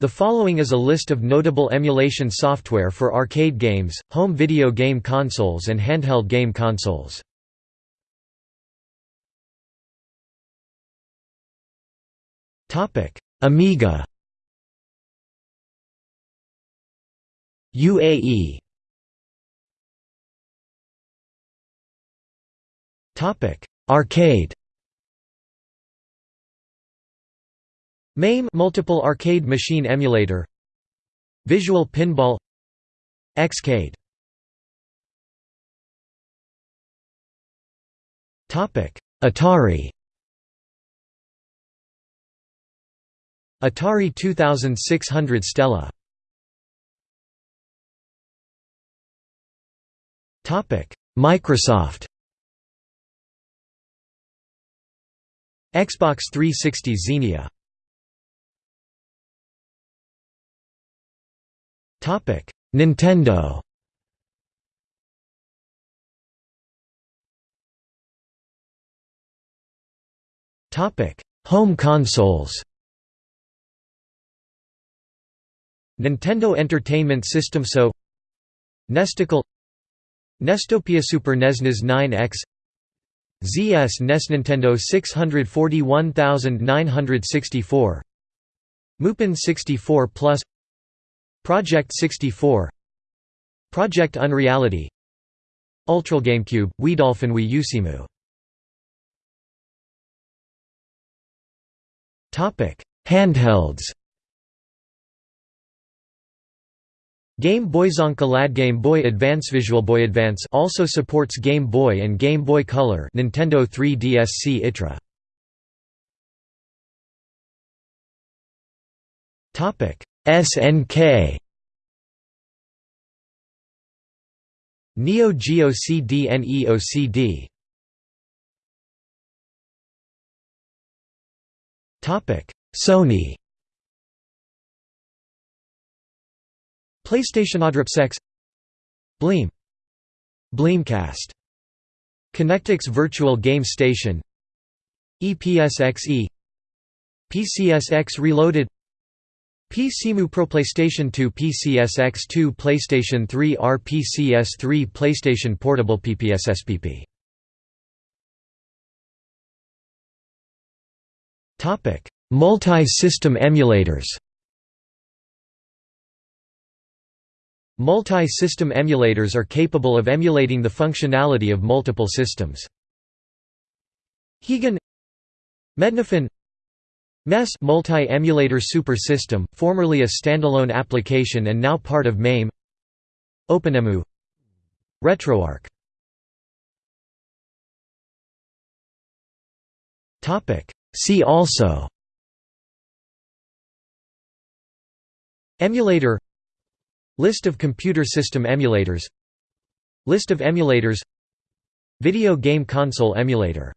The following is a list of notable emulation software for arcade games, home video game consoles and handheld game consoles. Amiga. UAE Arcade MAME Multiple Arcade Machine Emulator. Visual Pinball. Xcade. Topic Atari. Atari 2600 Stella. Topic Microsoft. Xbox 360 Xenia Nintendo. Home consoles. Nintendo Entertainment System So Nesticle Nestopia Super NES NES 9X ZS NES Nintendo 641964 Mupen 64 Plus Project 64 Project Unreality. Ultra GameCube, Wii Dolphin Wii U Cemu Handhelds. Game Boy Zonka Lad Game Boy Advance Visual Boy Advance also supports Game Boy and Game Boy Color Nintendo 3DS Citra Topic SNK Neo Geo CD Neo CD Topic Sony. PlayStation AdriPSX. Bleem. Bleemcast. Connectix Virtual Game Station. EPSXE PCSX Reloaded PCMU Pro PlayStation 2 PCSX2 PlayStation 3 RPCS3 PlayStation Portable PPSSPP Topic Multi-system emulators Multi-system emulators are capable of emulating the functionality of multiple systems. Higan Mednafen MESS multi-emulator super system, formerly a standalone application and now part of MAME. OpenEmu RetroArch. See also. Emulator. List of computer system emulators. List of emulators. Video game console emulator